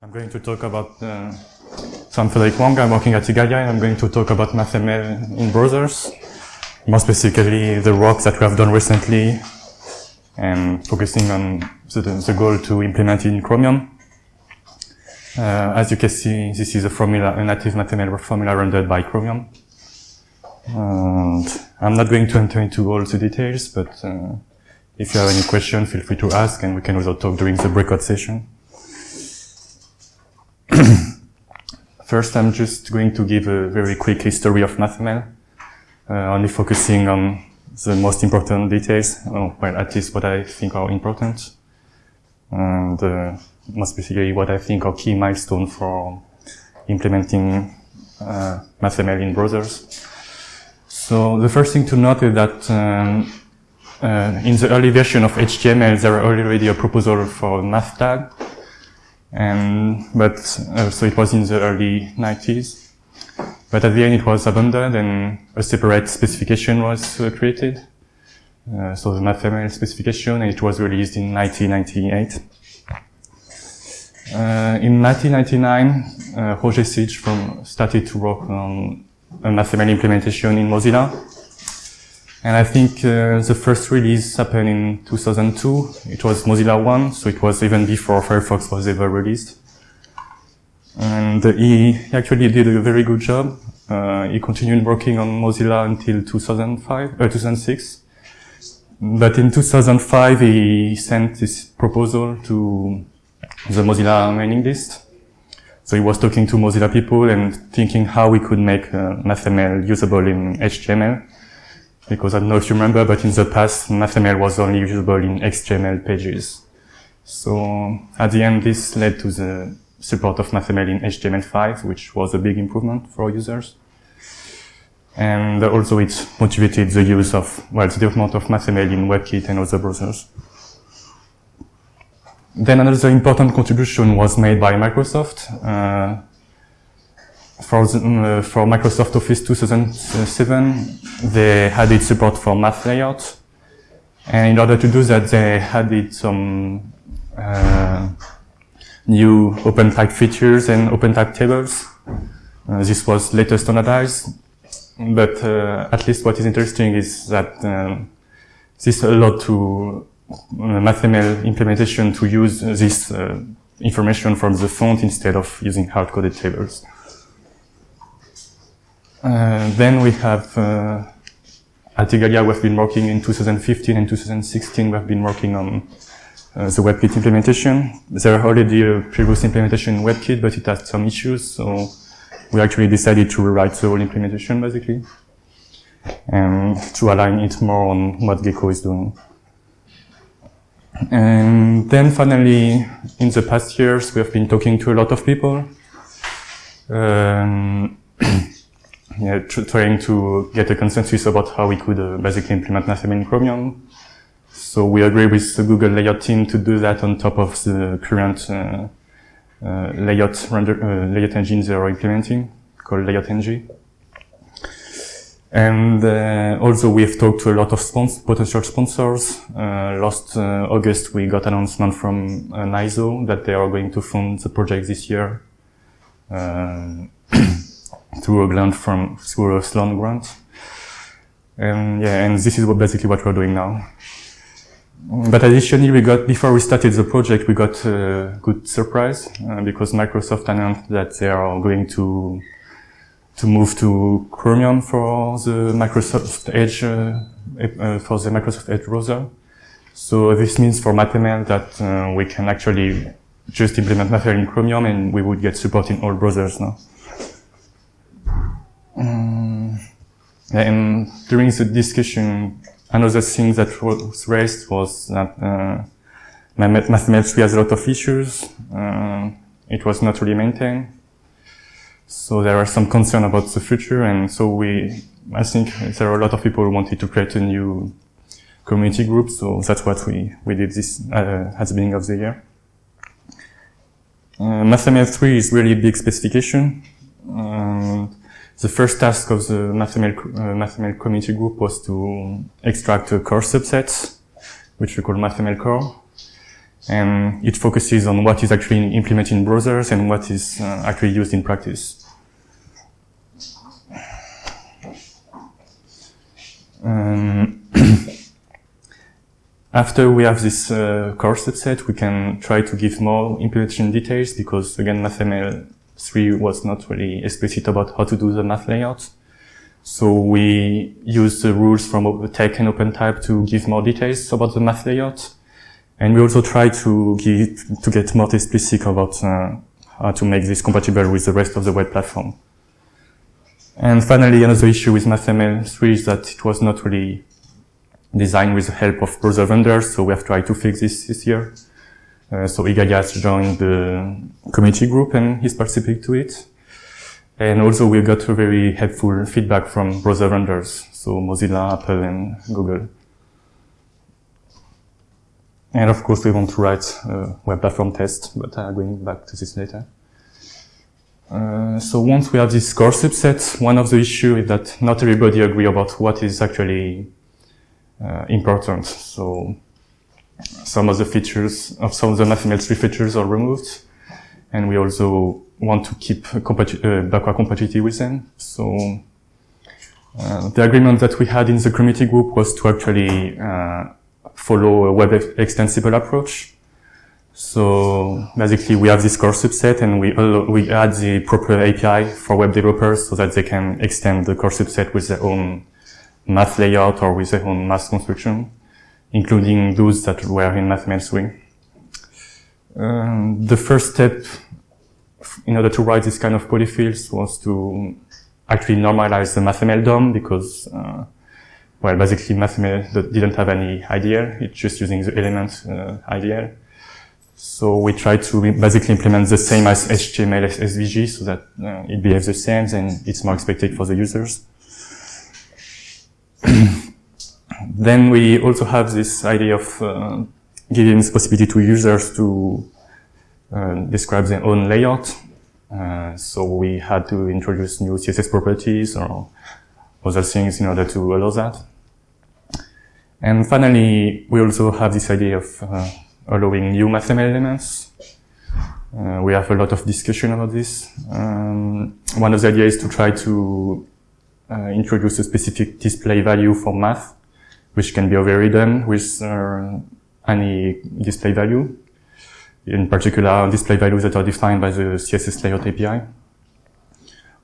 I'm going to talk about, uh, so I'm Frederic Wang, I'm working at Igalia and I'm going to talk about MathML in browsers, more specifically the work that we have done recently and focusing on the, the goal to implement it in Chromium. Uh, as you can see, this is a formula, a native MathML formula rendered by Chromium. And I'm not going to enter into all the details, but uh, if you have any questions, feel free to ask and we can also talk during the breakout session. First, I'm just going to give a very quick history of MathML, uh, only focusing on the most important details, oh, well, at least what I think are important, and uh, more specifically what I think are key milestones for implementing uh, MathML in browsers. So the first thing to note is that um, uh, in the early version of HTML, there were already a proposal for math tag, and but uh, so it was in the early 90s. But at the end, it was abandoned, and a separate specification was uh, created. Uh, so the MathML specification, and it was released in 1998. Uh, in 1999, uh, Roger Sidje from started to work on a MathML implementation in Mozilla. And I think uh, the first release happened in 2002. It was Mozilla 1, so it was even before Firefox was ever released. And he actually did a very good job. Uh, he continued working on Mozilla until 2005, uh, 2006. But in 2005, he sent this proposal to the Mozilla mailing list. So he was talking to Mozilla people and thinking how we could make uh, MathML usable in HTML because I don't know if you remember, but in the past, MathML was only usable in XML pages. So at the end, this led to the support of MathML in HTML5, which was a big improvement for users. And also it motivated the use of, well, the development of MathML in WebKit and other browsers. Then another important contribution was made by Microsoft. Uh, for, the, uh, for Microsoft Office 2007, they added support for math layout. And in order to do that, they added some uh, new open type features and open type tables. Uh, this was later standardized. But uh, at least what is interesting is that um, this allowed to uh, MathML implementation to use this uh, information from the font instead of using hard-coded tables. Uh, then we have, uh, at Igalia, we've been working in 2015 and 2016, we've been working on uh, the WebKit implementation. There are already a previous implementation in WebKit, but it had some issues, so we actually decided to rewrite the whole implementation, basically, and to align it more on what Gecko is doing. And then finally, in the past years, we have been talking to a lot of people. Um, yeah, trying to get a consensus about how we could uh, basically implement MathML in Chromium. So we agree with the Google layout team to do that on top of the current uh, uh, layout render, uh, layout engine they are implementing called LayoutNG. And uh, also we've talked to a lot of spons potential sponsors. Uh, last August we got announcement from NISO that they are going to fund the project this year through a grant from through a Sloan grant. And yeah, and this is what basically what we're doing now. But additionally, we got before we started the project, we got a good surprise uh, because Microsoft announced that they are going to to move to Chromium for the Microsoft Edge uh, uh, for the Microsoft Edge browser. So this means for MathML that uh, we can actually just implement MathML in Chromium and we would get support in all browsers now. Um, and during the discussion, another thing that was raised was that uh, 3 has a lot of issues. Uh, it was not really maintained. So there are some concern about the future. And so we, I think there are a lot of people who wanted to create a new community group. So that's what we, we did this uh, at the beginning of the year. Uh, MathML 3 is really big specification. Um, the first task of the MathML, uh, MathML community group was to extract a core subset, which we call MathML core. And it focuses on what is actually implemented in browsers and what is uh, actually used in practice. Um, after we have this uh, core subset, we can try to give more implementation details because again, MathML3 was not really explicit about how to do the math layout. So we use the rules from TeX and OpenType to give more details about the math layout. And we also try to give, to get more explicit about uh, how to make this compatible with the rest of the web platform. And finally, another issue with MathML3 is that it was not really designed with the help of browser vendors, so we have tried to fix this this year. Uh, so Igalia has joined the community group and he's participating to it. And also we got very helpful feedback from browser vendors, so Mozilla, Apple, and Google. And of course, we want to write a web platform test, but I'm going back to this later. Uh, so once we have this core subset, one of the issues is that not everybody agree about what is actually uh, important. So some of the features of some of the MathML3 features are removed, and we also want to keep compati uh, backward compatibility with them. So uh, the agreement that we had in the community group was to actually uh, follow a web extensible approach. So basically we have this core subset and we, we add the proper API for web developers so that they can extend the core subset with their own math layout or with their own math construction, including those that were in MathML3. Um, the first step in order to write this kind of polyfills was to actually normalize the MathML DOM because, uh, well, basically MathML didn't have any IDL. It's just using the element uh. So we try to basically implement the same as HTML SVG so that uh, it behaves the same and it's more expected for the users. then we also have this idea of uh, giving the possibility to users to uh, describe their own layout. Uh, so we had to introduce new CSS properties or other things in order to allow that. And finally, we also have this idea of uh, allowing new MathML elements. Uh, we have a lot of discussion about this. Um, one of the ideas is to try to uh, introduce a specific display value for math, which can be overridden with uh, any display value. In particular, display values that are defined by the CSS layout API.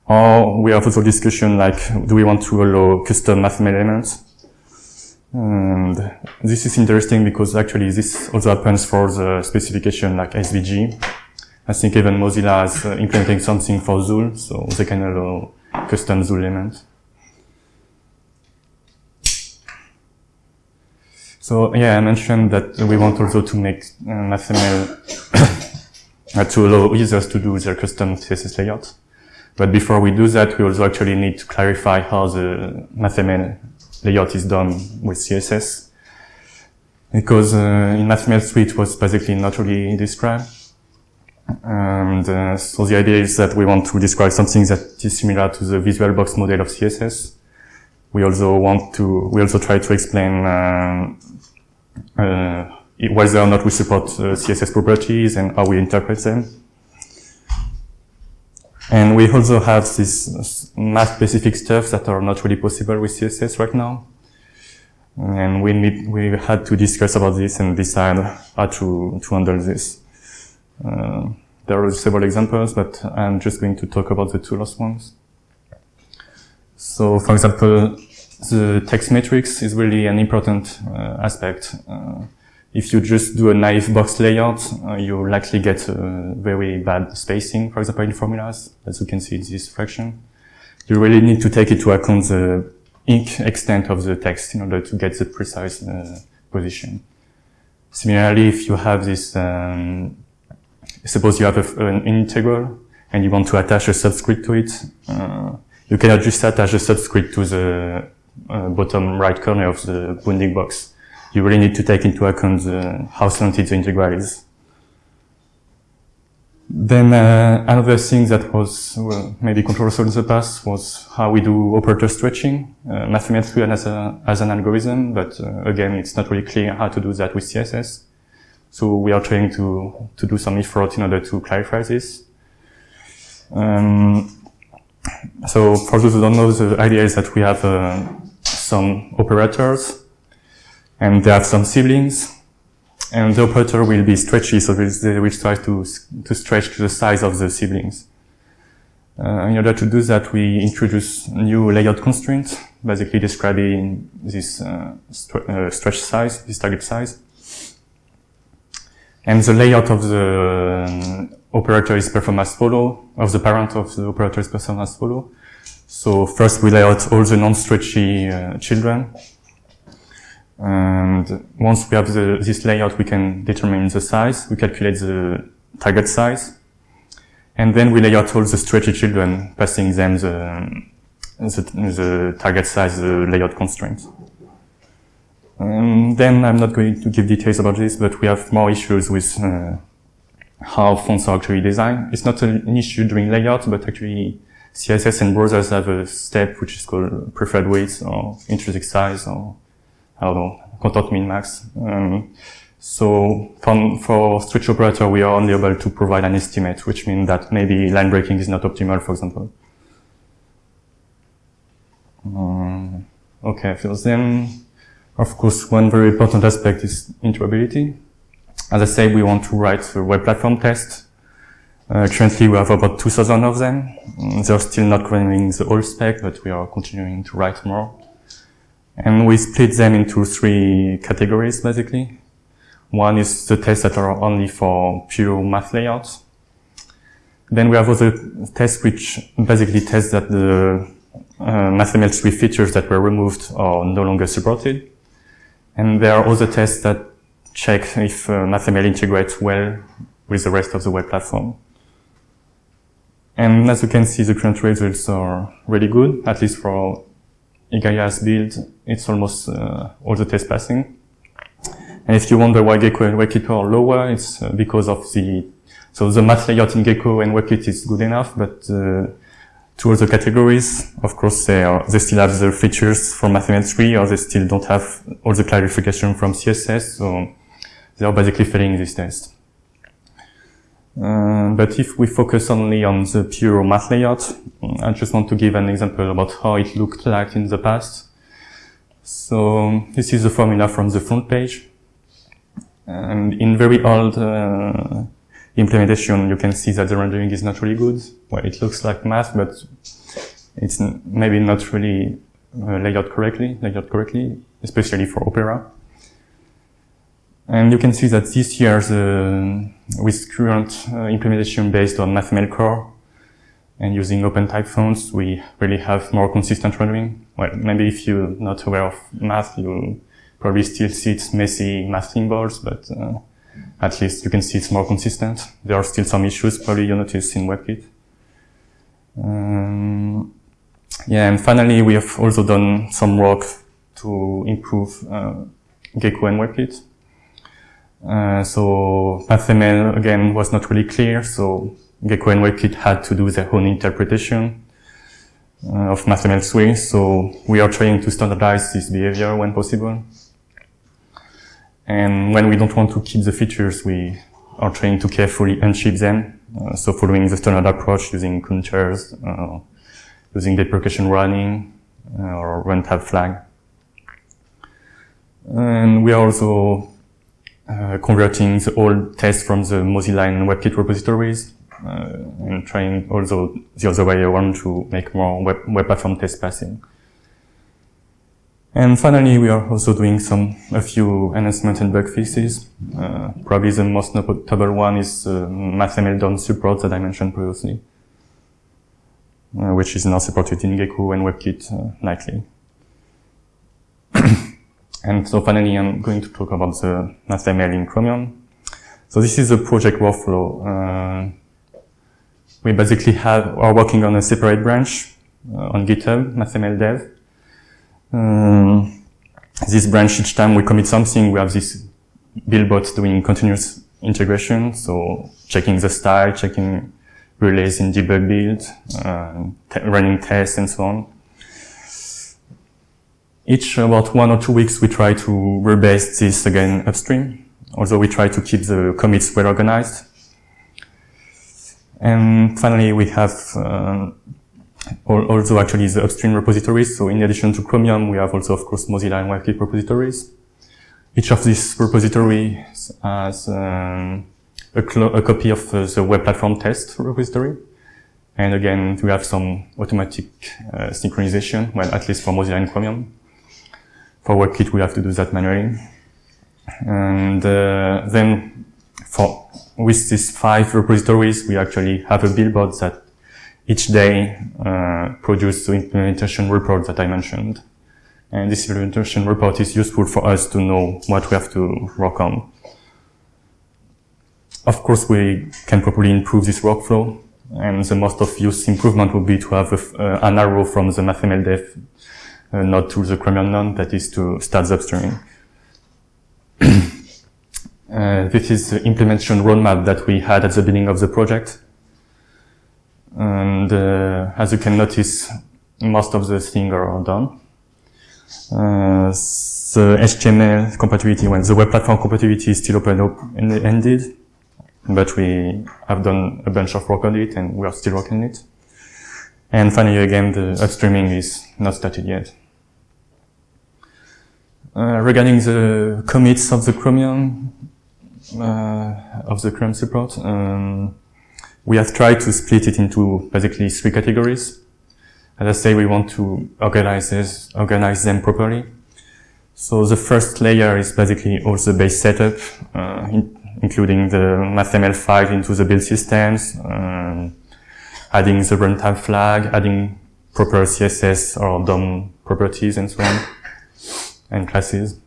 Or we have also discussion like, do we want to allow custom MathML elements? And this is interesting because actually this also happens for the specification like SVG. I think even Mozilla is uh, implementing something for XUL, so they can allow custom XUL elements. So yeah, I mentioned that we want also to make uh, MathML uh, to allow users to do their custom CSS layout. But before we do that, we also actually need to clarify how the MathML layout is done with CSS. Because uh, in MathML3 it was basically not really described. And uh, so the idea is that we want to describe something that is similar to the visual box model of CSS. We also want to, we also try to explain uh, uh whether or not we support uh, CSS properties and how we interpret them. And we also have this math-specific stuff that are not really possible with CSS right now. And we need, we had to discuss about this and decide how to, to handle this. Uh, there are several examples, but I'm just going to talk about the two last ones. So, for example, the text metrics is really an important uh, aspect. Uh, if you just do a naive box layout, uh, you likely get very bad spacing, for example, in formulas, as you can see in this fraction. You really need to take into account the ink extent of the text in order to get the precise uh, position. Similarly, if you have this, um, suppose you have a, an integral and you want to attach a subscript to it, uh, you cannot just attach a subscript to the uh, bottom right corner of the bounding box you really need to take into account the, how slanted the integral is. Then uh, another thing that was well, maybe controversial in the past was how we do operator stretching. Uh, MathML3 as, a, as an algorithm, but uh, again, it's not really clear how to do that with CSS. So we are trying to, to do some effort in order to clarify this. Um, so for those who don't know, the idea is that we have uh, some operators and they have some siblings and the operator will be stretchy, so they will try to, to stretch to the size of the siblings. Uh, in order to do that, we introduce new layout constraints, basically describing this uh, uh, stretch size, this target size. And the layout of the um, operator is performed as follow, of the parent of the operator is performed as follow. So first we lay out all the non-stretchy uh, children. And once we have the, this layout, we can determine the size, we calculate the target size, and then we lay out all the stretchy children, passing them the, the, the target size, the layout constraints. And then I'm not going to give details about this, but we have more issues with uh, how fonts are actually designed. It's not an issue during layout, but actually CSS and browsers have a step which is called preferred widths or intrinsic size or I don't know, content min max. Um, so from, for stretch operator, we are only able to provide an estimate, which means that maybe line breaking is not optimal, for example. Um, okay, so then, of course, one very important aspect is interoperability. As I said, we want to write a web platform test. Uh, currently, we have about 2,000 of them. Mm, they're still not running the whole spec, but we are continuing to write more. And we split them into three categories, basically. One is the tests that are only for pure math layouts. Then we have other tests which basically test that the uh, MathML3 features that were removed are no longer supported. And there are other tests that check if uh, MathML integrates well with the rest of the web platform. And as you can see, the current results are really good, at least for Igalia's build. It's almost uh, all the tests passing. And if you wonder why Gecko and WebKit are lower, it's uh, because of the, so the math layout in Gecko and WebKit is good enough, but uh, two other categories, of course, they are, they still have the features from MathML3 or they still don't have all the clarification from CSS. So they are basically failing this test. Uh, but if we focus only on the pure math layout, I just want to give an example about how it looked like in the past. So this is the formula from the front page. And in very old uh, implementation, you can see that the rendering is not really good. Well, it looks like math, but it's maybe not really uh, correctly, laid out correctly, especially for Opera. And you can see that this year, with current uh, implementation based on MathML core and using OpenType fonts, we really have more consistent rendering. Well, maybe if you're not aware of math, you probably still see its messy math symbols, but uh, at least you can see it's more consistent. There are still some issues probably you notice in WebKit. Um, yeah, and finally, we have also done some work to improve uh, Gecko and WebKit. Uh, so MathML again was not really clear, so Gecko and WebKit had to do their own interpretation uh, of MathML3. So we are trying to standardize this behavior when possible. And when we don't want to keep the features, we are trying to carefully unship them. Uh, so following the standard approach using counters, uh, using deprecation running, uh, or runtime flag. And we are also uh, converting the old tests from the Mozilla and WebKit repositories uh, and trying also the other way around to make more web, web platform test passing. And finally, we are also doing some, a few enhancements and bug fixes. Uh, probably the most notable one is uh, MathML DOM support that I mentioned previously, uh, which is now supported in Gecko and WebKit uh, nightly. And so finally, I'm going to talk about the MathML in Chromium. So this is a project workflow. Uh, we basically have, are working on a separate branch uh, on GitHub, MathML dev. Um, this branch, each time we commit something, we have this build bot doing continuous integration. So checking the style, checking relays in debug build, uh, running tests and so on each about one or two weeks we try to rebase this again upstream although we try to keep the commits well organized. And finally, we have uh, also actually the upstream repositories. So in addition to Chromium, we have also, of course, Mozilla and WebKit repositories. Each of these repositories has um, a, a, copy of uh, the web platform test repository. And again, we have some automatic uh, synchronization, well, at least for Mozilla and Chromium. For WebKit, we have to do that manually. And uh, then for with these five repositories, we actually have a build bot that each day uh, produce the implementation report that I mentioned. And this implementation report is useful for us to know what we have to work on. Of course, we can probably improve this workflow, and the most obvious improvement would be to have a, uh, an arrow from the MathML dev uh, node to the Chromium node, that is to start the upstreaming. uh, this is the implementation roadmap that we had at the beginning of the project. And uh, as you can notice, most of the things are done. Uh, the HTML compatibility, when the web platform compatibility is still open-ended, but we have done a bunch of work on it and we are still working on it. And finally, again, the upstreaming is not started yet. Uh, regarding the commits of the Chromium, uh, of the Chromium support, um, we have tried to split it into basically three categories. As I say, we want to organize, this, organize them properly. So the first layer is basically all the base setup, uh, in, including the MathML file into the build systems, um, adding the runtime flag, adding proper CSS or DOM properties and so on, and classes.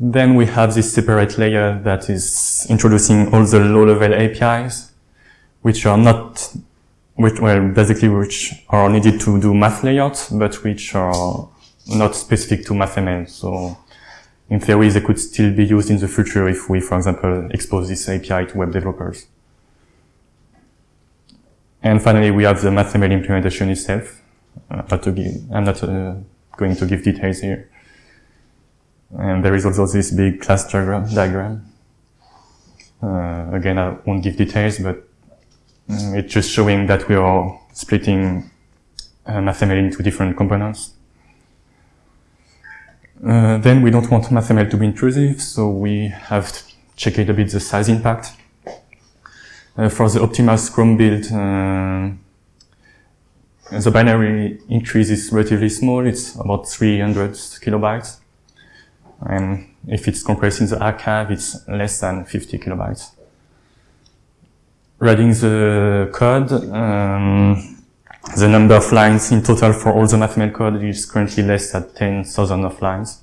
Then we have this separate layer that is introducing all the low-level APIs, which are not, which, well, basically which are needed to do math layouts, but which are not specific to MathML. So in theory, they could still be used in the future if we, for example, expose this API to web developers. And finally, we have the MathML implementation itself. Uh, give, I'm not uh, going to give details here. And there is also this big class diagram. diagram. Uh, again, I won't give details, but um, it's just showing that we are splitting uh, MathML into different components. Uh, then we don't want MathML to be intrusive, so we have checked a bit the size impact. Uh, for the optimized Chrome build, uh, the binary increase is relatively small. It's about 300 kilobytes. And if it's compressed in the archive, it's less than 50 kilobytes. Reading the code, um, the number of lines in total for all the MathML code is currently less than 10,000 of lines,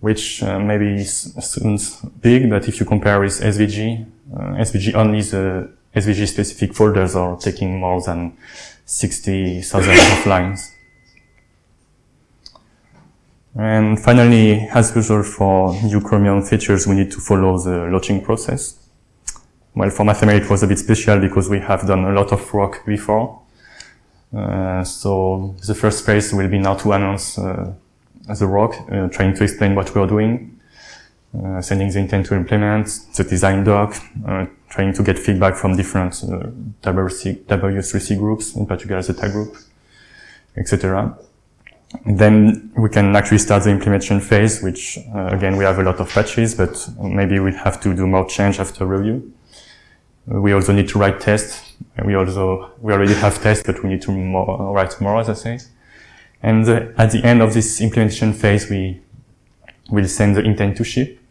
which uh, maybe sounds big, but if you compare with SVG, SVG only the SVG specific folders are taking more than 60,000 of lines. And finally, as usual for new Chromium features, we need to follow the launching process. Well, for MathML, it was a bit special because we have done a lot of work before. Uh, so the first phase will be now to announce uh, the work, uh, trying to explain what we are doing, uh, sending the intent to implement, the design doc, uh, trying to get feedback from different uh, W3C groups, in particular the tag group, etc. Then we can actually start the implementation phase, which uh, again, we have a lot of patches, but maybe we have to do more change after review. We also need to write tests. We also, we already have tests, but we need to more, write more, as I say. And uh, at the end of this implementation phase, we will send the intent to ship.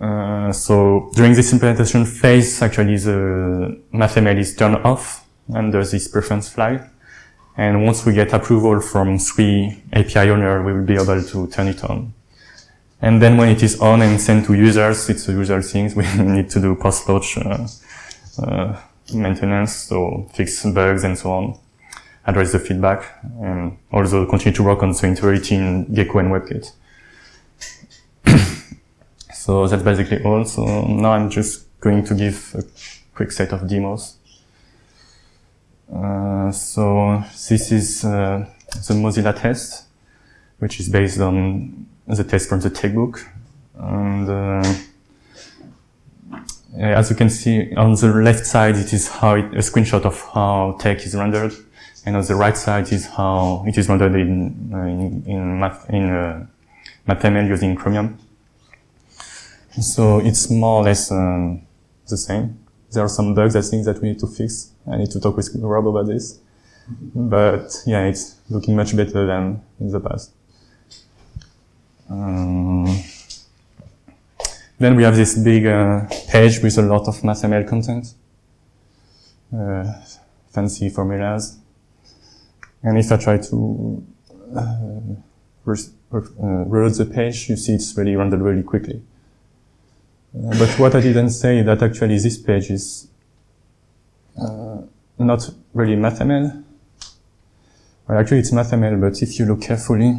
Uh, so during this implementation phase, actually the MathML is turned off under this preference flag. And once we get approval from three API owner, we will be able to turn it on. And then when it is on and sent to users, it's a user things. We need to do post-launch uh, uh, maintenance, so fix bugs and so on, address the feedback, and also continue to work on the integrity in Gecko and WebKit. so that's basically all. So now I'm just going to give a quick set of demos. Uh, so this is uh, the Mozilla test, which is based on the test from the TeXbook. And uh, as you can see on the left side, it is how it, a screenshot of how text is rendered, and on the right side is how it is rendered in uh, in in, math, in uh, MathML using Chromium. So it's more or less um, the same. There are some bugs I think that we need to fix. I need to talk with Rob about this. But yeah, it's looking much better than in the past. Um, then we have this big uh, page with a lot of MathML content, uh, fancy formulas. And if I try to uh, reload the page, you see it's really rendered really quickly. Uh, but what I didn't say that actually this page is uh, not really MathML. Well, actually it's MathML, but if you look carefully,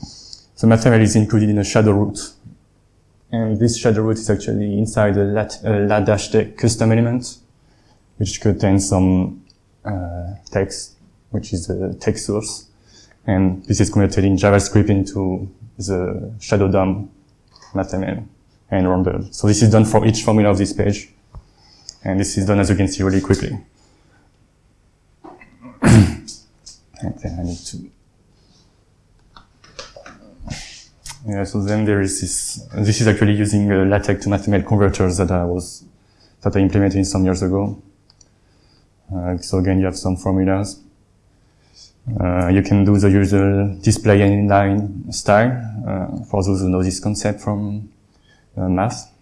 the MathML is included in a shadow root. And this shadow root is actually inside a lat, uh, custom element, which contains some uh, text, which is a text source. And this is converted in JavaScript into the shadow DOM MathML and rendered. So this is done for each formula of this page. And this is done, as you can see, really quickly. I need to... Yeah, so then there is this, this is actually using uh, LaTeX to MathML converters that I was, that I implemented some years ago. Uh, so again, you have some formulas. Uh, you can do the usual display inline style, uh, for those who know this concept from uh, math.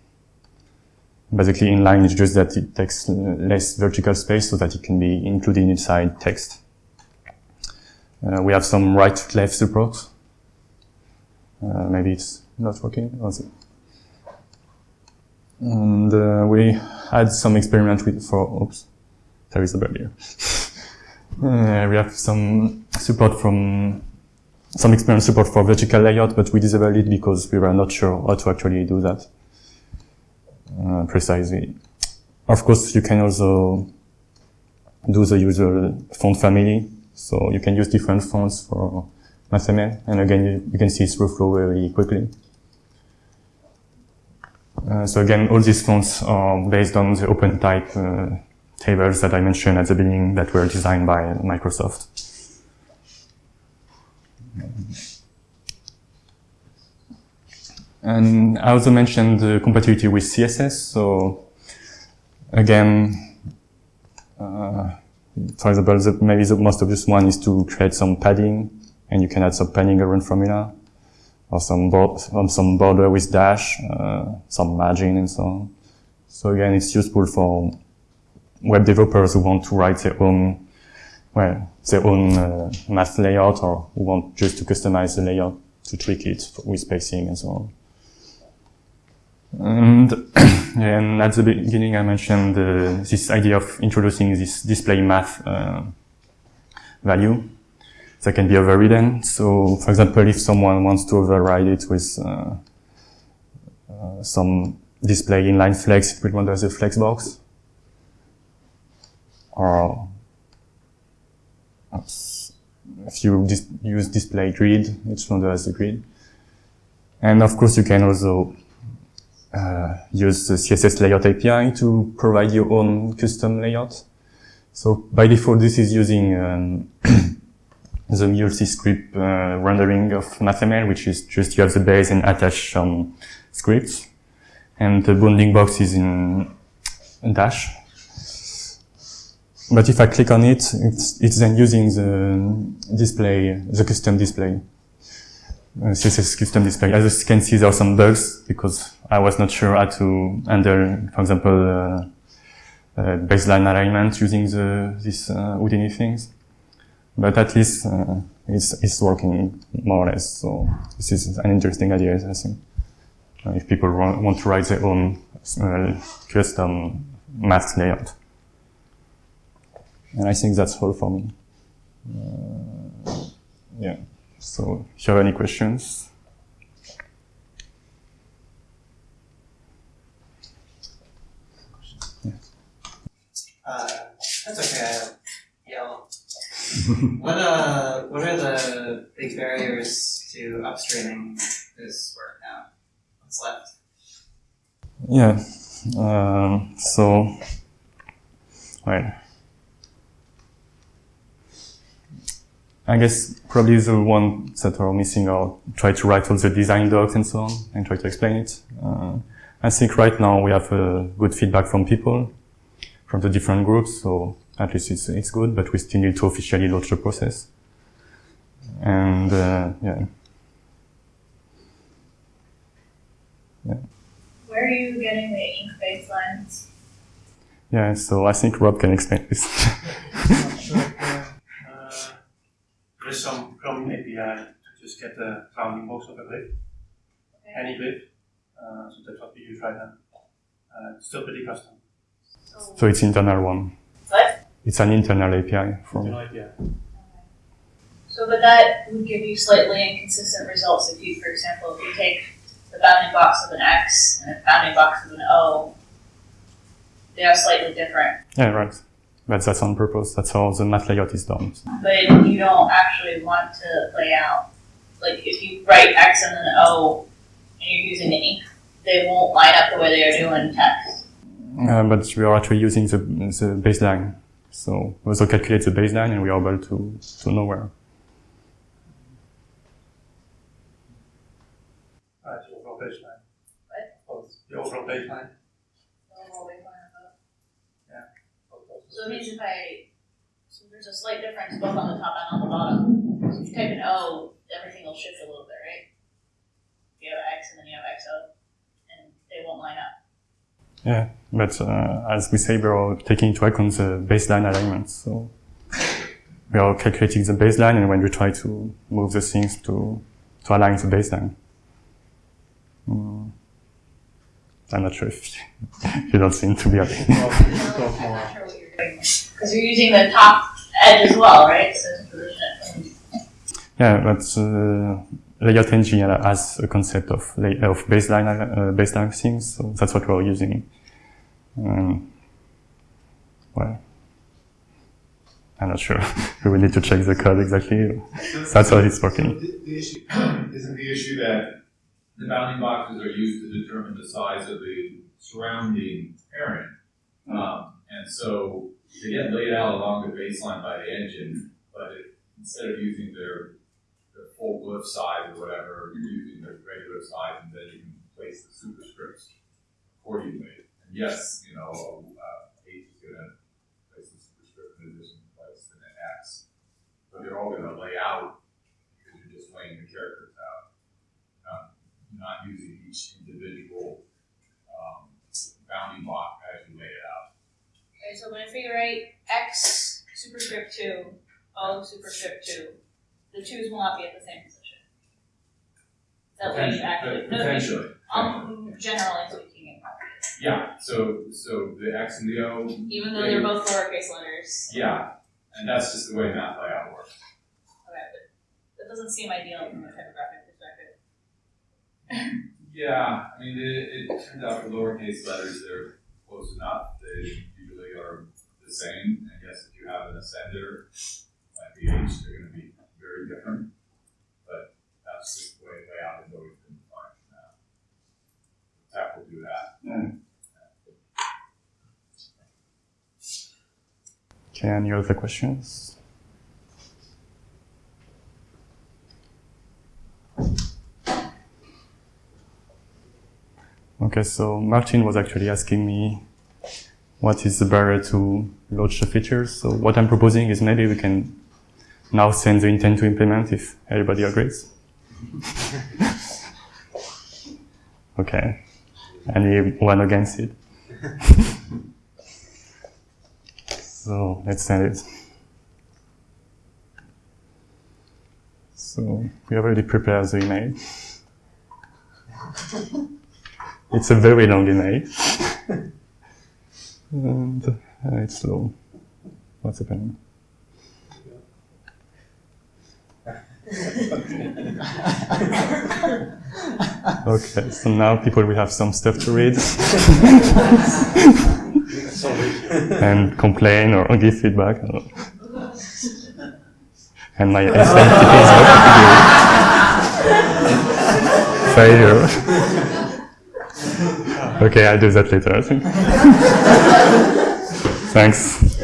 Basically, inline is just that it takes less vertical space so that it can be included inside text. Uh, we have some right-left support. Uh, maybe it's not working. And uh, we had some experiment with for, oops, there is a here. Uh, we have some support from some experience support for vertical layout, but we disabled it because we were not sure how to actually do that uh, precisely. Of course, you can also do the usual font family. So you can use different fonts for MathML. And again, you, you can see through flow very quickly. Uh, so again, all these fonts are based on the OpenType uh, tables that I mentioned at the beginning that were designed by Microsoft. And I also mentioned the compatibility with CSS. So again, uh, for example, the, maybe the most obvious one is to create some padding, and you can add some padding around formula, or some, some border with dash, uh, some margin, and so on. So again, it's useful for web developers who want to write their own well, their own uh, math layout or want just to customize the layout to tweak it with spacing and so on. And, and at the beginning I mentioned uh, this idea of introducing this display math uh, value that can be overridden. So, for example, if someone wants to override it with uh, uh some display inline flex, it will render the flex box. Or if you dis use display grid, it's rendered as a grid. And of course, you can also uh, use the CSS layout API to provide your own custom layout. So by default, this is using um, the multi-script uh, rendering of MathML, which is just you have the base and attach some scripts. And the bounding box is in Dash. But if I click on it, it's, it's then using the display, the custom display. Uh, CSS custom display. As you can see, there are some bugs because I was not sure how to handle, for example, uh, uh, baseline alignment using the, this uh, Houdini things. But at least uh, it's, it's working more or less. So this is an interesting idea, I think. Uh, if people want to write their own uh, custom math layout. And I think that's all for me. Uh, yeah. So, if you have any questions. Yeah. Uh, that's okay. Yeah. what uh, what are the big barriers to upstreaming this work now? what's left? Yeah. Um, so, well, I guess probably the ones that are missing are try to write all the design docs and so on and try to explain it. Uh, I think right now we have uh, good feedback from people, from the different groups, so at least it's, it's good, but we still need to officially launch the process. And, uh, yeah. Where are you getting the ink baselines? Yeah, so I think Rob can explain this. Not sure. Uh, there is some Chromium API to just get the bounding box of a glyph, any glyph. Uh, so that's what we use right now. Uh, it's still pretty custom. So, so it's internal one. what? It's an internal API from, Internal API. So, but that would give you slightly inconsistent results if you, for example, if you take the bounding box of an X and a bounding box of an O, they are slightly different. yeah, right. But that's on purpose. That's how the math layout is done. But you don't actually want to lay out, like if you write X and then O and you're using ink, they won't line up the way they are doing text. Uh, but we are actually using the, the baseline. So we also calculate the baseline and we are able to, to know where. Right, the overall baseline. What? Both the overall baseline. So it means if I, so there's a slight difference both on the top and on the bottom. So if you type an O, everything will shift a little bit, right? You have X and then you have XO, and they won't line up. Yeah, but uh, as we say, we are all taking into account the baseline alignments. So we are calculating the baseline, and when we try to move the things to to align the baseline. Mm. I'm not sure if you don't seem to be happy. I'm not sure what you're doing. Because you're using the top edge as well, right? So position it. Yeah, but uh, layout engine has a concept of of baseline uh, baseline things, so that's what we're using. Um, well, I'm not sure. we will need to check the code exactly. That's how it's working. Isn't the issue that the bounding boxes are used to determine the size of the surrounding parent. Um, and so they get laid out along the baseline by the engine, but it, instead of using their, their full glyph size or whatever, you're using the regular size and then you can place the superscripts accordingly. And yes, you know, uh, is gonna place the superscript in addition to place the X. But they're all gonna lay out because you're just laying the characters out. You're not using each individual um, bounding block as you lay it out. Okay, so when I figure out X superscript 2, O superscript 2, the 2's will not be at the same position. Is that what you actually, no, Potentially. um, generally speaking, Yeah, so, so the X and the O, even though they're both lowercase letters. yeah, and that's just the way math layout works. Okay, but that doesn't seem ideal from a typographic perspective. Yeah, I mean, it, it turns out for lowercase letters, they're close enough. They usually are the same. And yes, if you have an ascender, like the H, they're going to be very different. But that's the way layout has always been defined now. TeX will do that. Okay, any other questions? Okay, so Martin was actually asking me what is the barrier to launch the features. So what I'm proposing is maybe we can now send the intent to implement if everybody agrees. okay. Anyone against it? So let's send it. So we have already prepared the email. It's a very long email. and uh, it's slow. What's happening? Okay, so now people will have some stuff to read and complain or give feedback. I don't know. And my SMT is not. Failure. Okay, I'll do that later, I think. Thanks.